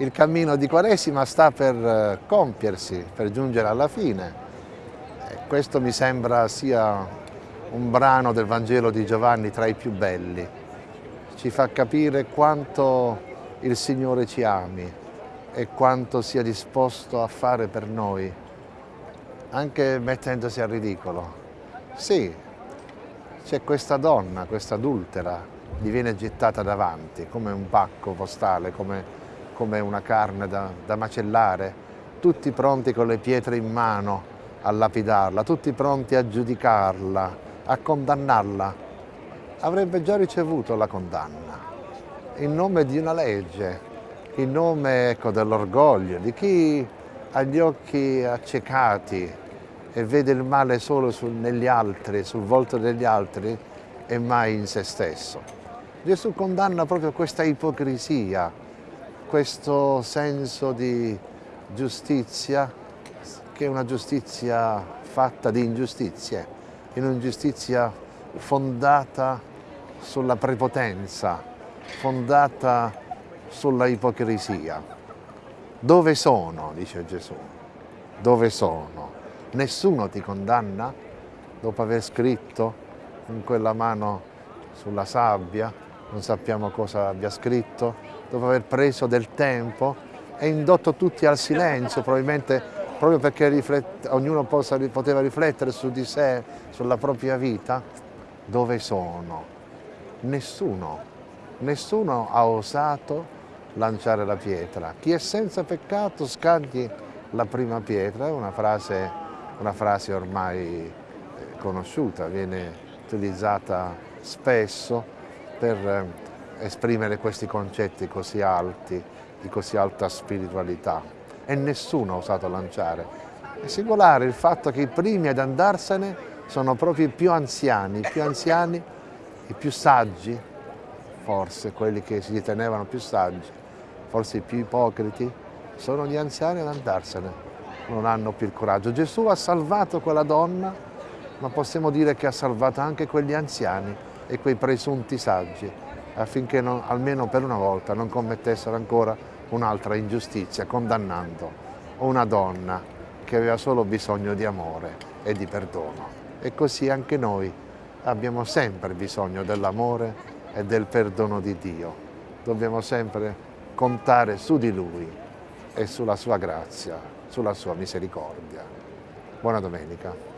il cammino di Quaresima sta per eh, compiersi, per giungere alla fine. Questo mi sembra sia un brano del Vangelo di Giovanni tra i più belli. Ci fa capire quanto il Signore ci ami e quanto sia disposto a fare per noi, anche mettendosi al ridicolo. Sì, c'è questa donna, questa adultera, gli viene gettata davanti come un pacco postale, come come una carne da, da macellare, tutti pronti con le pietre in mano a lapidarla, tutti pronti a giudicarla, a condannarla, avrebbe già ricevuto la condanna in nome di una legge, in nome ecco, dell'orgoglio, di chi ha gli occhi accecati e vede il male solo sul, negli altri, sul volto degli altri e mai in se stesso. Gesù condanna proprio questa ipocrisia questo senso di giustizia che è una giustizia fatta di ingiustizie, in un'ingiustizia fondata sulla prepotenza, fondata sulla ipocrisia. Dove sono, dice Gesù, dove sono? Nessuno ti condanna dopo aver scritto con quella mano sulla sabbia, non sappiamo cosa abbia scritto, dopo aver preso del tempo e indotto tutti al silenzio, probabilmente proprio perché ognuno possa, poteva riflettere su di sé, sulla propria vita, dove sono? Nessuno, nessuno ha osato lanciare la pietra. Chi è senza peccato scagli la prima pietra, è una frase, una frase ormai eh, conosciuta, viene utilizzata spesso per eh, esprimere questi concetti così alti, di così alta spiritualità e nessuno ha osato lanciare. È singolare il fatto che i primi ad andarsene sono proprio i più anziani, i più anziani, i più saggi, forse quelli che si ritenevano più saggi, forse i più ipocriti, sono gli anziani ad andarsene, non hanno più il coraggio. Gesù ha salvato quella donna, ma possiamo dire che ha salvato anche quegli anziani e quei presunti saggi affinché non, almeno per una volta non commettessero ancora un'altra ingiustizia, condannando una donna che aveva solo bisogno di amore e di perdono. E così anche noi abbiamo sempre bisogno dell'amore e del perdono di Dio. Dobbiamo sempre contare su di Lui e sulla sua grazia, sulla sua misericordia. Buona domenica.